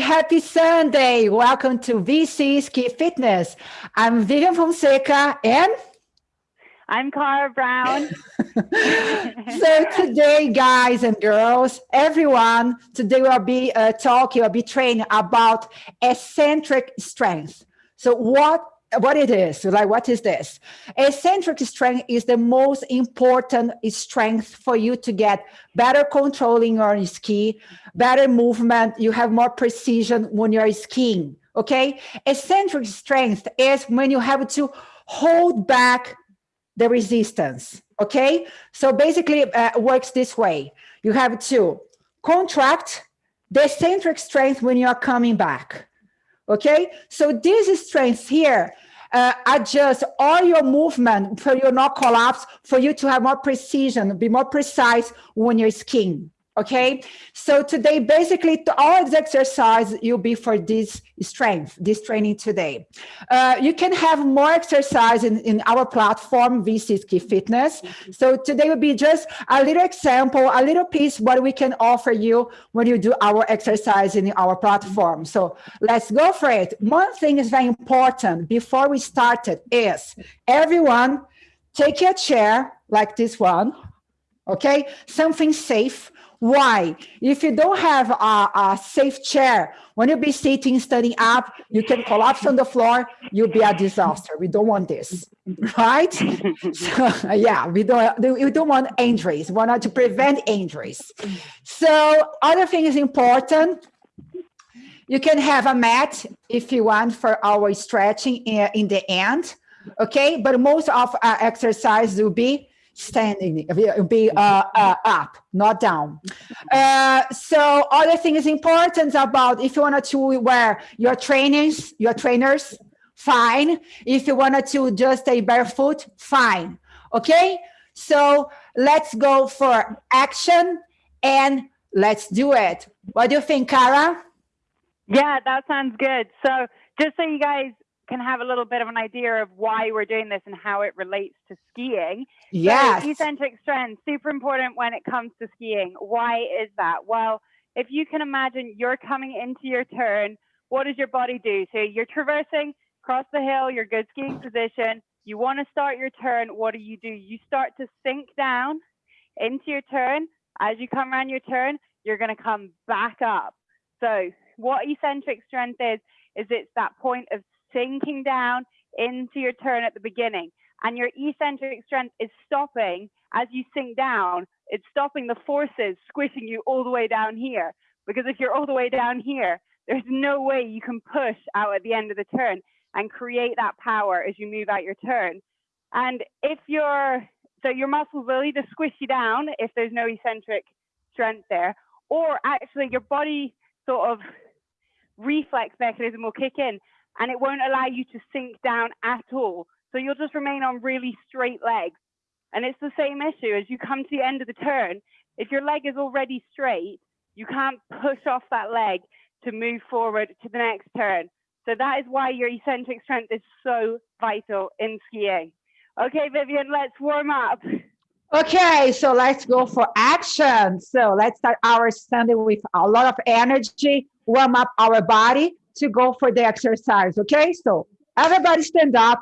happy Sunday. Welcome to VC Ski Fitness. I'm Vivian Fonseca and I'm Cara Brown. so today, guys and girls, everyone, today we'll be uh, talking, we'll be training about eccentric strength. So what what it is, like what is this? Eccentric strength is the most important strength for you to get better controlling your ski, better movement, you have more precision when you're skiing, okay? Eccentric strength is when you have to hold back the resistance, okay? So basically uh, works this way. You have to contract the eccentric strength when you're coming back, okay? So this strength here uh, adjust all your movement for you not collapse, for you to have more precision, be more precise when you're skiing okay? So today basically all the exercise you'll be for this strength this training today. Uh, you can have more exercise in, in our platform vc ski fitness. So today will be just a little example a little piece what we can offer you when you do our exercise in our platform. So let's go for it. One thing is very important before we started is everyone take a chair like this one okay? Something safe why? If you don't have a, a safe chair, when you be sitting, standing up, you can collapse on the floor, you'll be a disaster. We don't want this, right? so, yeah, we don't, we don't want injuries. We want to prevent injuries. So other thing is important. You can have a mat if you want for our stretching in, in the end, okay? But most of our exercise will be standing, be uh, uh, up, not down. Uh, so other thing is important about if you wanted to wear your trainers, your trainers, fine. If you wanted to just stay barefoot, fine. Okay, so let's go for action and let's do it. What do you think, Cara? Yeah, that sounds good. So just so you guys can have a little bit of an idea of why we're doing this and how it relates to skiing. Yes. So eccentric strength, super important when it comes to skiing. Why is that? Well, if you can imagine you're coming into your turn, what does your body do? So you're traversing across the hill, you're good skiing position. You want to start your turn. What do you do? You start to sink down into your turn. As you come around your turn, you're going to come back up. So what eccentric strength is, is it's that point of sinking down into your turn at the beginning. And your eccentric strength is stopping as you sink down. It's stopping the forces squishing you all the way down here. Because if you're all the way down here, there's no way you can push out at the end of the turn and create that power as you move out your turn. And if you're, so your muscles will either squish you down if there's no eccentric strength there, or actually your body sort of reflex mechanism will kick in and it won't allow you to sink down at all. So you'll just remain on really straight legs. And it's the same issue as you come to the end of the turn. If your leg is already straight, you can't push off that leg to move forward to the next turn. So that is why your eccentric strength is so vital in skiing. Okay, Vivian, let's warm up. Okay, so let's go for action. So let's start our Sunday with a lot of energy, warm up our body to go for the exercise, okay? So everybody stand up.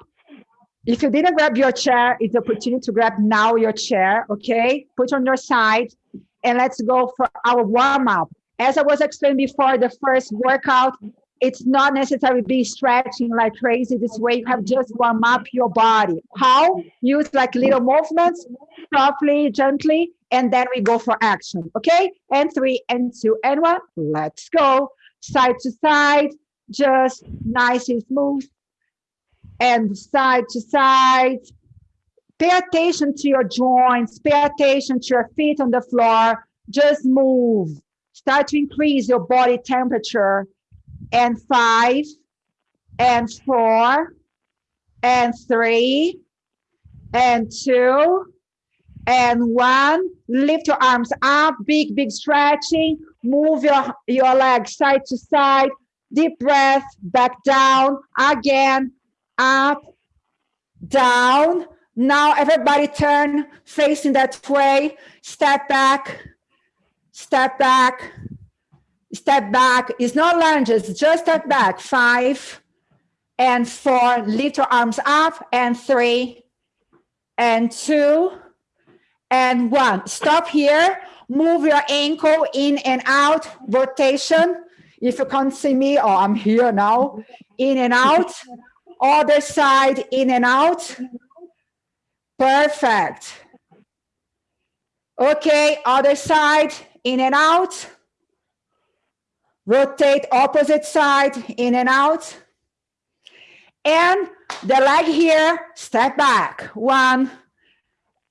If you didn't grab your chair, it's opportunity to grab now your chair, okay? Put on your side and let's go for our warm up. As I was explaining before, the first workout, it's not necessarily be stretching like crazy this way. You have just warm up your body. How? Use like little movements, softly, gently, and then we go for action, okay? And three and two and one, let's go. Side to side, just nice and smooth and side to side. Pay attention to your joints, pay attention to your feet on the floor, just move. Start to increase your body temperature. And five, and four, and three, and two, and one. Lift your arms up, big, big stretching. Move your, your legs side to side deep breath, back down, again, up, down. Now everybody turn facing that way, step back, step back, step back. It's not lunges, just step back. Five and four, lift your arms up and three and two and one. Stop here, move your ankle in and out, rotation. If you can't see me, oh, I'm here now, in and out, other side, in and out. Perfect. Okay, other side, in and out. Rotate opposite side, in and out. And the leg here, step back. One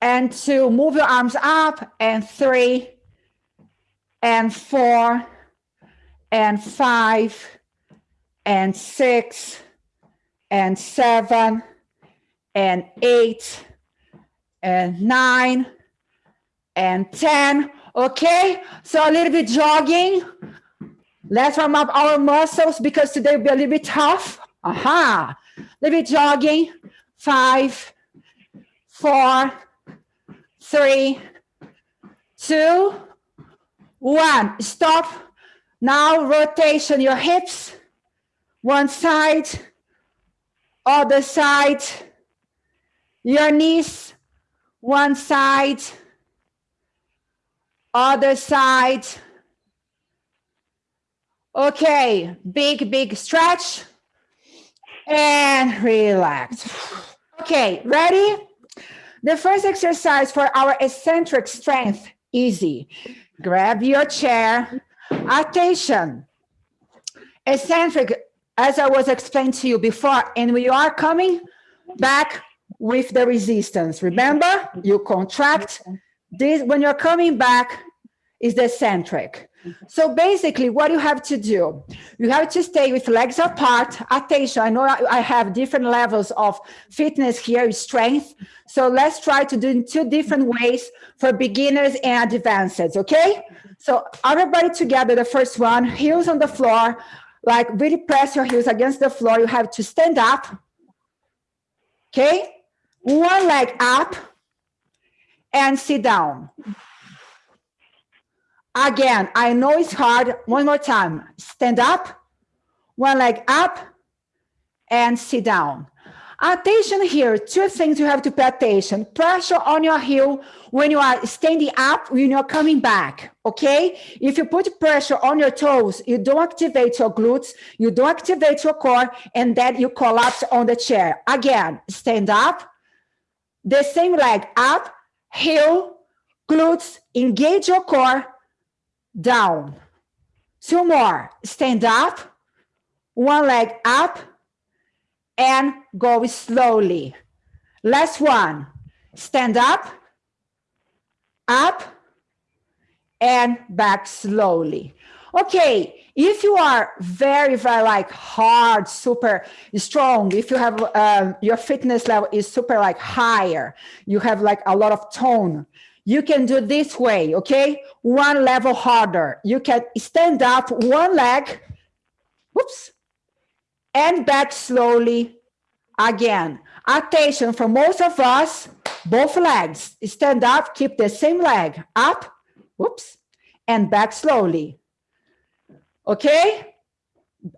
and two, move your arms up, and three, and four, and five, and six, and seven, and eight, and nine, and 10. Okay, so a little bit jogging. Let's warm up our muscles because today will be a little bit tough. Aha, a little bit jogging. Five, four, three, two, one. Stop. Now rotation your hips. One side, other side. Your knees, one side, other side. Okay, big, big stretch and relax. Okay, ready? The first exercise for our eccentric strength, easy. Grab your chair. Attention. Eccentric, as I was explained to you before, and we are coming back with the resistance. Remember, you contract this, when you're coming back, is the eccentric. So basically what you have to do, you have to stay with legs apart, attention. I know I have different levels of fitness here, strength. So let's try to do in two different ways for beginners and advanced, okay? So everybody together, the first one, heels on the floor, like really press your heels against the floor. You have to stand up, okay? One leg up, and sit down. Again, I know it's hard. One more time. Stand up, one leg up, and sit down. Attention here, two things you have to pay attention. Pressure on your heel when you are standing up, when you're coming back, okay? If you put pressure on your toes, you don't activate your glutes, you don't activate your core, and then you collapse on the chair. Again, stand up, the same leg up, heel, glutes, engage your core, down. Two more, stand up, one leg up, and go slowly. Last one, stand up, up, and back slowly. Okay, if you are very, very like hard, super strong, if you have um, your fitness level is super like higher, you have like a lot of tone, you can do this way, okay? One level harder. You can stand up one leg, whoops, and back slowly again. Attention for most of us, both legs. Stand up, keep the same leg up, whoops, and back slowly. Okay?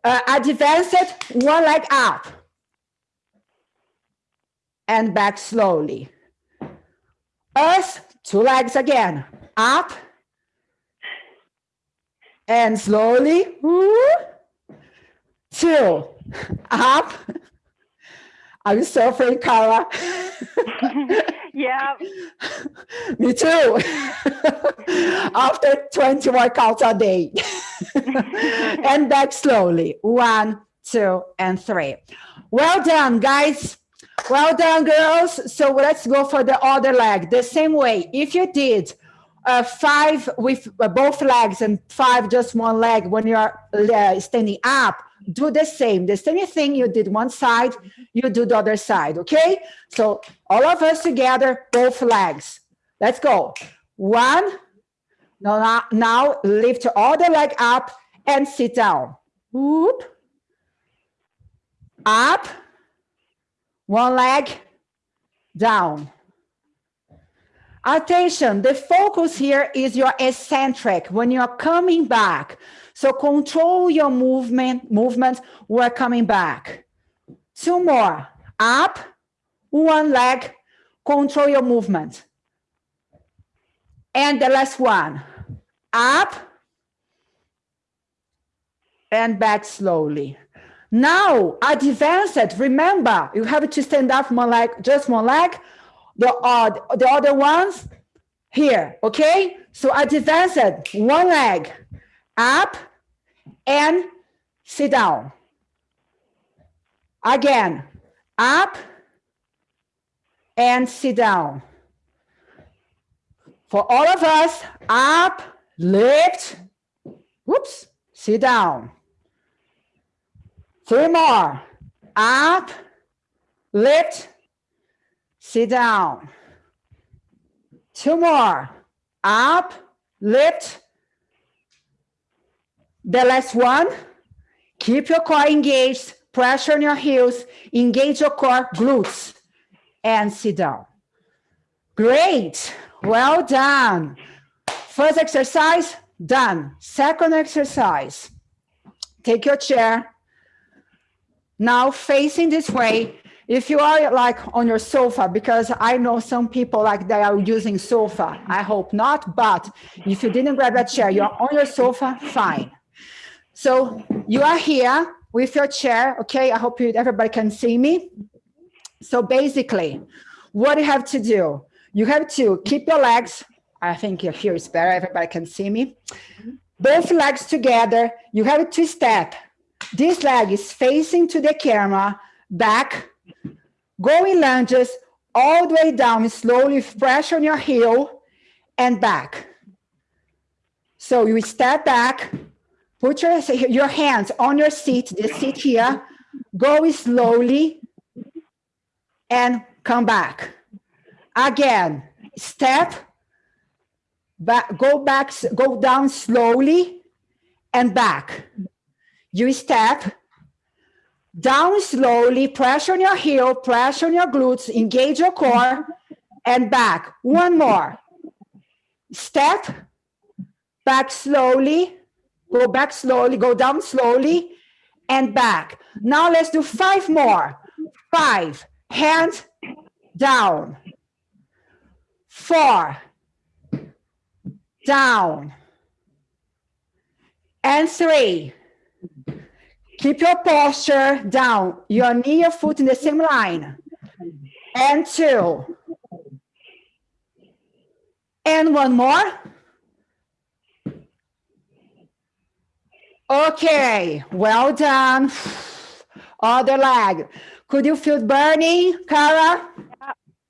Uh, advance it, one leg up. And back slowly. Us, two legs again. Up. And slowly. Two. Up. Are you suffering, Carla? yeah. Me too. After 20 workouts a day. and back slowly. One, two, and three. Well done, guys. Well done, girls. So let's go for the other leg. The same way. If you did uh, five with uh, both legs and five just one leg when you're uh, standing up, do the same. The same thing you did one side, you do the other side, okay? So all of us together, both legs. Let's go. One. Now, now lift all the leg up and sit down. Whoop. Up. One leg down. Attention, the focus here is your eccentric when you're coming back. So control your movement, movement, we're coming back. Two more, up, one leg, control your movement. And the last one, up, and back slowly. Now, advanced, remember, you have to stand up one leg, just one leg, the, uh, the other ones here, okay? So advanced, one leg, up and sit down. Again, up and sit down. For all of us, up, lift, whoops, sit down. Three more. Up, lift, sit down. Two more. Up, lift. The last one. Keep your core engaged. Pressure on your heels. Engage your core glutes. And sit down. Great. Well done. First exercise, done. Second exercise. Take your chair now facing this way, if you are like on your sofa, because I know some people like they are using sofa, I hope not, but if you didn't grab that chair, you're on your sofa, fine. So you are here with your chair, okay? I hope you, everybody can see me. So basically, what you have to do, you have to keep your legs, I think here is better, everybody can see me. Both legs together, you have to step this leg is facing to the camera, back, going lunges all the way down slowly, pressure on your heel and back. So you step back, put your, your hands on your seat, the seat here, go slowly and come back. Again, step, back, go back, go down slowly and back. You step down slowly, pressure on your heel, pressure on your glutes, engage your core, and back. One more. Step, back slowly, go back slowly, go down slowly, and back. Now let's do five more. Five, hands down. Four, down. And three, Keep your posture down, your knee, your foot in the same line. And two. And one more. Okay, well done. Other leg. Could you feel burning, Cara?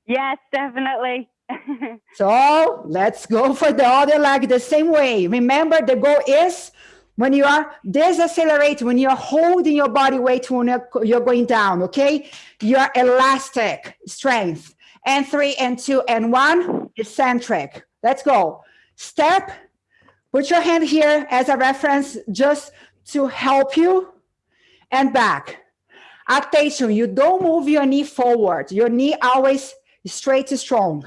Yes, definitely. so let's go for the other leg the same way. Remember, the goal is when you are decelerating, when you're holding your body weight when you're going down, okay? Your elastic strength. And three and two and one, eccentric. Let's go. Step, put your hand here as a reference just to help you and back. Attention, you don't move your knee forward. Your knee always straight strong.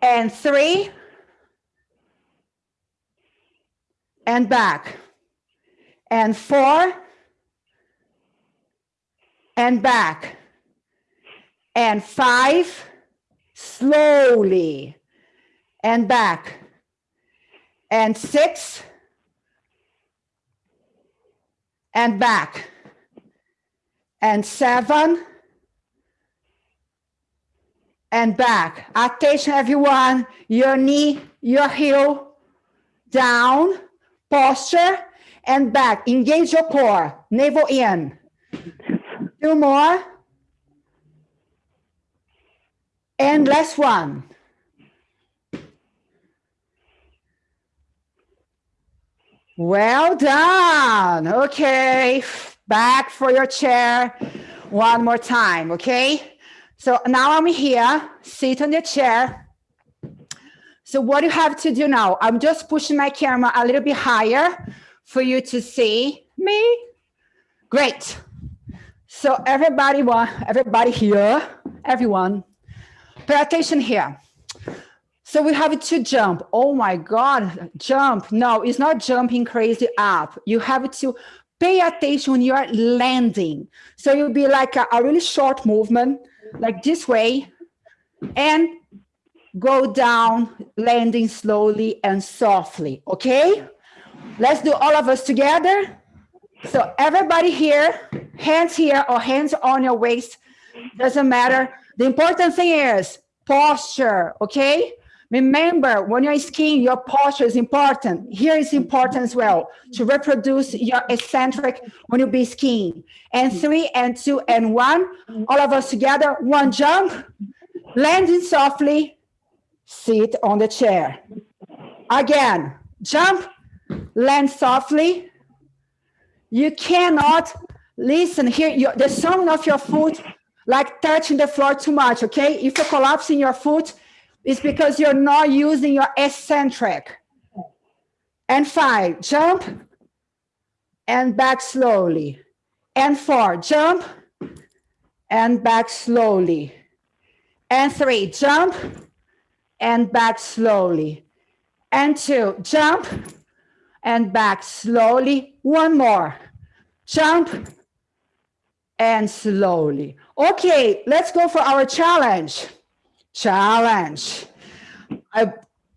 And three, and back. And four and back. And five, slowly and back. And six and back. And seven and back. Attention everyone, your knee, your heel down posture and back. Engage your core, navel in. Two more. And last one. Well done. Okay, back for your chair one more time, okay? So now I'm here, sit on your chair, so what you have to do now, I'm just pushing my camera a little bit higher for you to see me. Great. So everybody, everybody here, everyone, pay attention here. So we have to jump. Oh my God, jump. No, it's not jumping crazy up. You have to pay attention when you are landing. So you'll be like a, a really short movement, like this way, and go down, landing slowly and softly, okay? Let's do all of us together. So everybody here, hands here or hands on your waist, doesn't matter. The important thing is posture, okay? Remember, when you're skiing, your posture is important. Here is important as well to reproduce your eccentric when you be skiing. And three and two and one, all of us together, one jump, landing softly, sit on the chair. Again, jump, land softly. You cannot listen here, the sound of your foot like touching the floor too much, okay? If you're collapsing your foot, it's because you're not using your eccentric. And five, jump and back slowly. And four, jump and back slowly. And three, jump and back slowly. And two, jump and back slowly. One more, jump and slowly. Okay, let's go for our challenge. Challenge. I,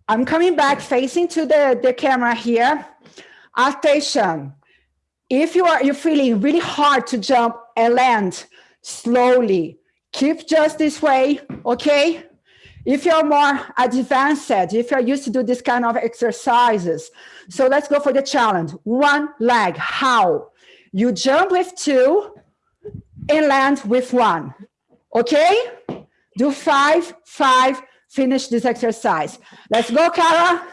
I'm coming back facing to the, the camera here. Attention. If you are you're feeling really hard to jump and land slowly, keep just this way, okay? If you're more advanced, if you're used to do this kind of exercises. So let's go for the challenge. One leg, how? You jump with two, and land with one. Okay? Do five, five, finish this exercise. Let's go, Cara.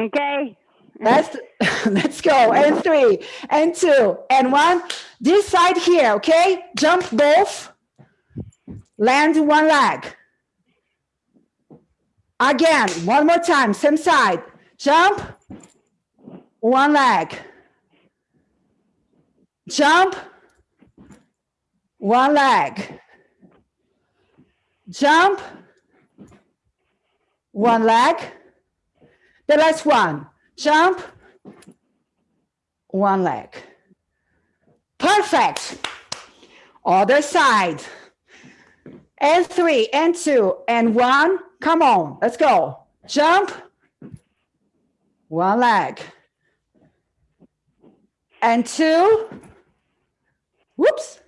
Okay. Let's, let's go. And three, and two, and one. This side here, okay? Jump both. Land one leg. Again, one more time, same side. Jump, one leg. Jump, one leg. Jump, one leg. The last one, jump, one leg. Perfect. Other side. And three, and two, and one. Come on, let's go. Jump, one leg. And two, whoops,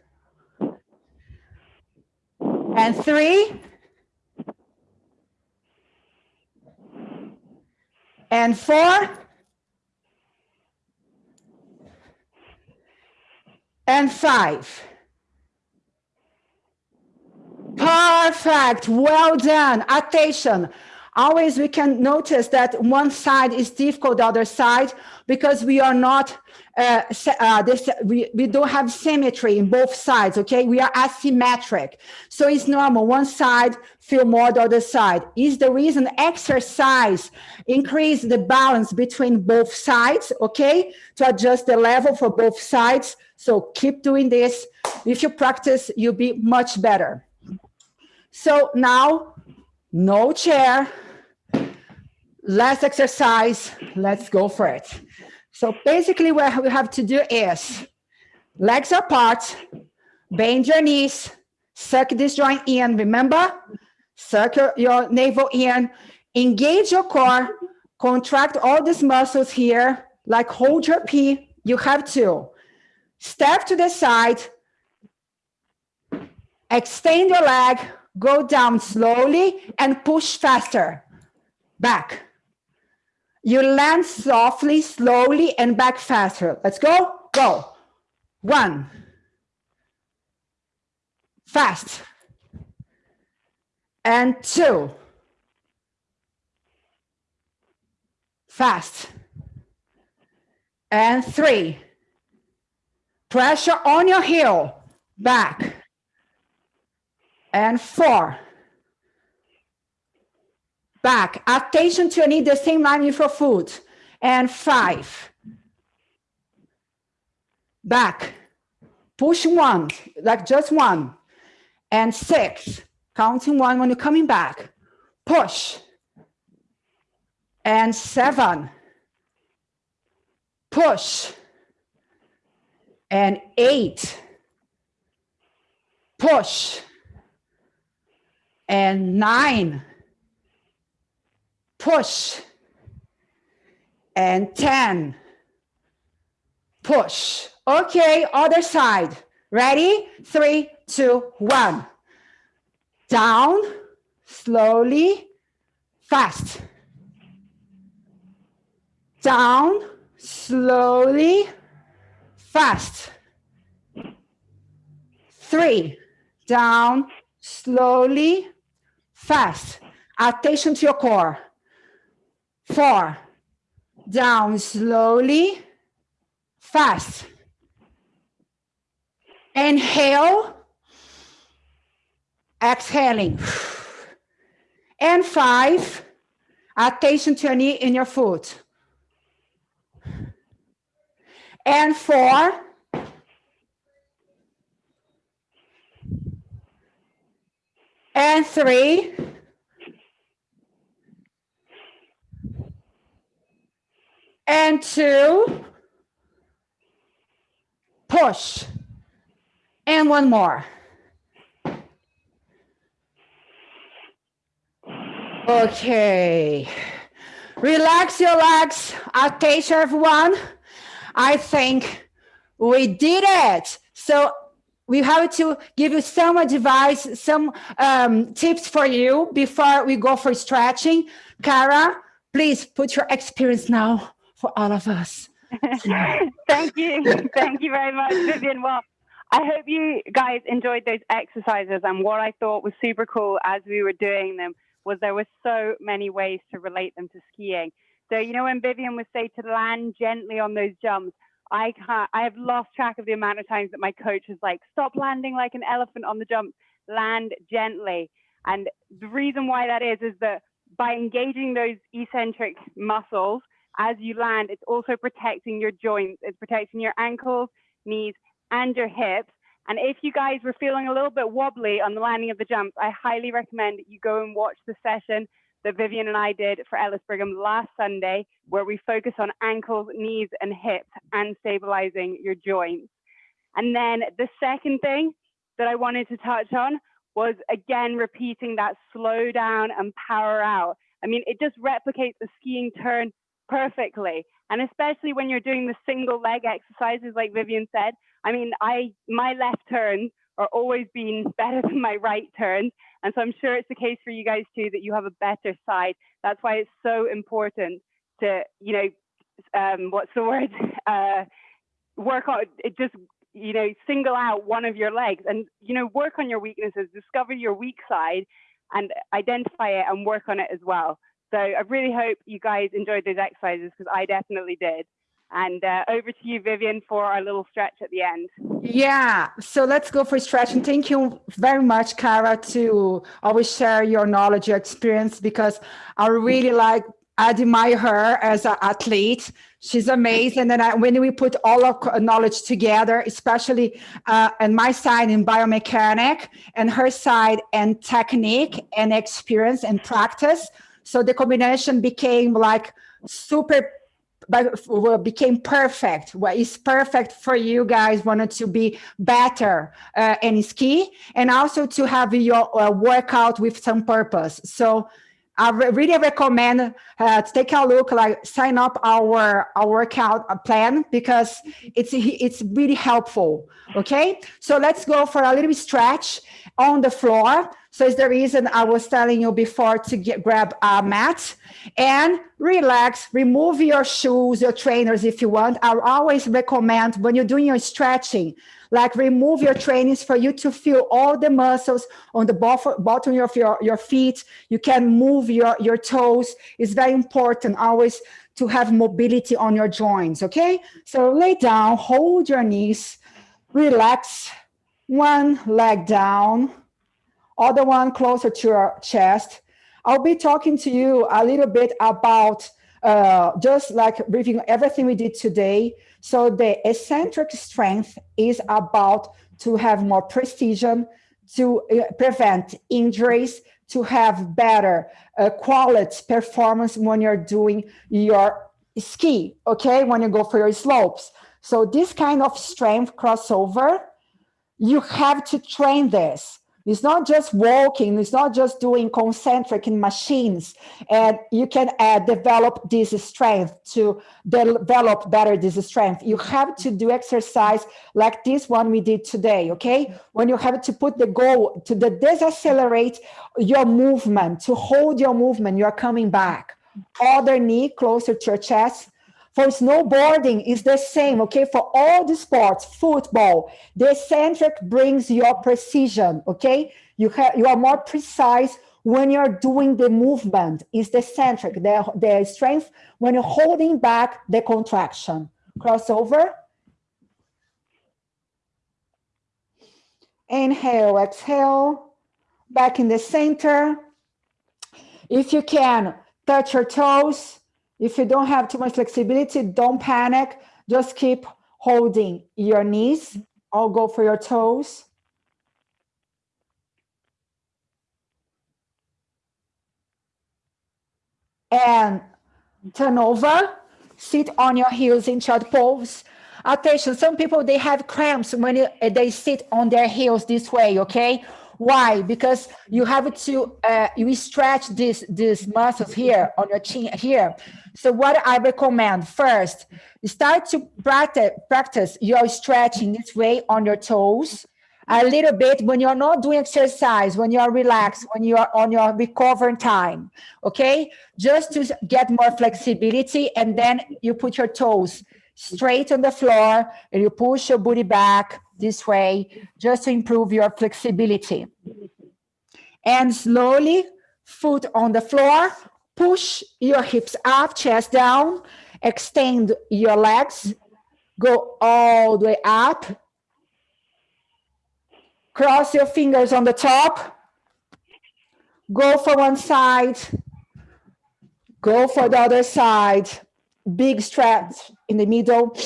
and three, and four, and five. Perfect, well done, attention. Always we can notice that one side is difficult, the other side, because we are not uh, uh, this, we, we don't have symmetry in both sides, okay? We are asymmetric. So it's normal, one side feel more the other side. Is the reason exercise increase the balance between both sides, okay? To adjust the level for both sides. So keep doing this. If you practice, you'll be much better. So now, no chair, less exercise, let's go for it. So basically what we have to do is legs apart, bend your knees, suck this joint in, remember? Suck your, your navel in, engage your core, contract all these muscles here, like hold your pee, you have to. Step to the side, extend your leg, go down slowly and push faster, back. You land softly, slowly, and back faster. Let's go. Go. One. Fast. And two. Fast. And three. Pressure on your heel. Back. And four back. Attention to your need the same line with your foot. And five. Back. Push one, like just one. And six. Counting one when you're coming back. Push. and seven. Push. And eight. Push. And nine. Push. And 10. Push. Okay, other side. Ready? Three, two, one. Down, slowly, fast down, slowly, fast. Three, down, slowly, fast. Attention to your core. Four, down, slowly, fast. Inhale, exhaling. And five, attention to your knee in your foot and four. And three. And two. Push. And one more. Okay. Relax your legs. Attention, everyone. I think we did it. So we have to give you some advice, some um, tips for you before we go for stretching. Cara, please put your experience now for all of us. Thank you. Thank you very much, Vivian. Well, I hope you guys enjoyed those exercises. And what I thought was super cool as we were doing them was there were so many ways to relate them to skiing. So, you know, when Vivian would say to land gently on those jumps, I can't, I have lost track of the amount of times that my coach is like, stop landing like an elephant on the jump, land gently. And the reason why that is, is that by engaging those eccentric muscles as you land, it's also protecting your joints, it's protecting your ankles, knees, and your hips. And if you guys were feeling a little bit wobbly on the landing of the jumps, I highly recommend you go and watch the session that Vivian and I did for Ellis Brigham last Sunday, where we focus on ankles, knees, and hips and stabilizing your joints. And then the second thing that I wanted to touch on was again repeating that slow down and power out. I mean, it just replicates the skiing turn perfectly. And especially when you're doing the single leg exercises, like Vivian said, I mean, I my left turns are always been better than my right turns. And so I'm sure it's the case for you guys too that you have a better side. That's why it's so important to, you know, um, what's the word? Uh, work on it, just, you know, single out one of your legs and, you know, work on your weaknesses, discover your weak side and identify it and work on it as well. So I really hope you guys enjoyed those exercises because I definitely did. And uh, over to you, Vivian, for our little stretch at the end. Yeah, so let's go for stretch. And Thank you very much, Cara, to always share your knowledge, your experience, because I really like admire her as an athlete. She's amazing. And I, when we put all of knowledge together, especially uh, my side in biomechanic and her side and technique and experience and practice. So the combination became like super but became perfect what is perfect for you guys wanted to be better uh, in ski and also to have your uh, workout with some purpose so I really recommend uh, to take a look, like sign up our, our workout uh, plan because it's it's really helpful. Okay, so let's go for a little stretch on the floor. So it's the reason I was telling you before to get grab a mat and relax, remove your shoes, your trainers if you want. I always recommend when you're doing your stretching, like remove your trainings for you to feel all the muscles on the bottom of your, your feet. You can move your, your toes. It's very important always to have mobility on your joints, okay? So lay down, hold your knees, relax, one leg down, other one closer to your chest, I'll be talking to you a little bit about uh, just like reviewing everything we did today. So the eccentric strength is about to have more precision, to uh, prevent injuries, to have better uh, quality performance when you're doing your ski, okay, when you go for your slopes. So this kind of strength crossover, you have to train this. It's not just walking, it's not just doing concentric in machines. And you can uh, develop this strength to develop better this strength. You have to do exercise like this one we did today, okay? When you have to put the goal to the decelerate your movement, to hold your movement, you're coming back. Other knee closer to your chest, for snowboarding is the same, okay? For all the sports, football, the eccentric brings your precision, okay? You, have, you are more precise when you're doing the movement is the eccentric, the, the strength when you're holding back the contraction. Crossover. Inhale, exhale, back in the center. If you can, touch your toes, if you don't have too much flexibility, don't panic. Just keep holding your knees. I'll go for your toes. And turn over, sit on your heels in child pose. Attention, some people, they have cramps when they sit on their heels this way, okay? Why? Because you have to uh, you stretch this these muscles here on your chin here. So what I recommend first, start to practice practice your stretching this way on your toes a little bit when you're not doing exercise, when you're relaxed, when you're on your recovering time, okay? Just to get more flexibility and then you put your toes straight on the floor and you push your booty back this way just to improve your flexibility. And slowly, foot on the floor, push your hips up, chest down, extend your legs, go all the way up, cross your fingers on the top, go for one side, go for the other side, big stretch in the middle,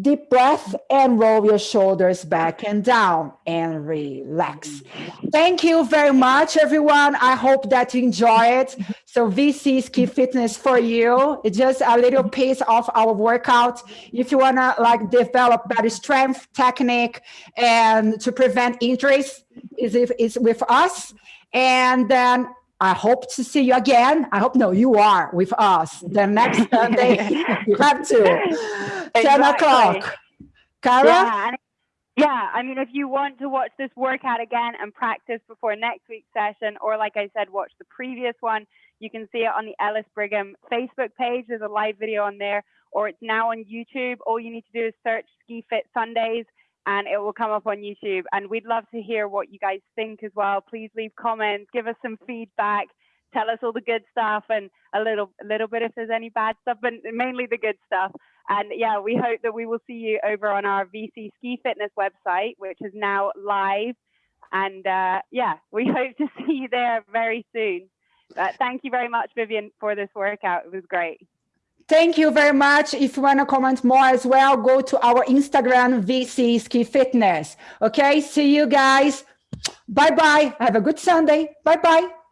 deep breath and roll your shoulders back and down and relax. Thank you very much, everyone. I hope that you enjoy it. So VC Ski Fitness for you. It's just a little piece of our workout. If you want to like develop better strength, technique, and to prevent injuries, is if it's with us. And then I hope to see you again. I hope no, you are with us the next uh, Sunday. you have to. Exactly. 10 o'clock. Cara? Yeah, yeah, I mean, if you want to watch this workout again and practice before next week's session, or like I said, watch the previous one, you can see it on the Ellis Brigham Facebook page. There's a live video on there, or it's now on YouTube. All you need to do is search Ski Fit Sundays and it will come up on YouTube. And we'd love to hear what you guys think as well. Please leave comments, give us some feedback, tell us all the good stuff and a little a little bit if there's any bad stuff, but mainly the good stuff. And yeah, we hope that we will see you over on our VC Ski Fitness website, which is now live. And uh, yeah, we hope to see you there very soon. But thank you very much, Vivian, for this workout. It was great. Thank you very much. If you want to comment more as well, go to our Instagram, VC Ski Fitness. Okay, see you guys. Bye-bye. Have a good Sunday. Bye-bye.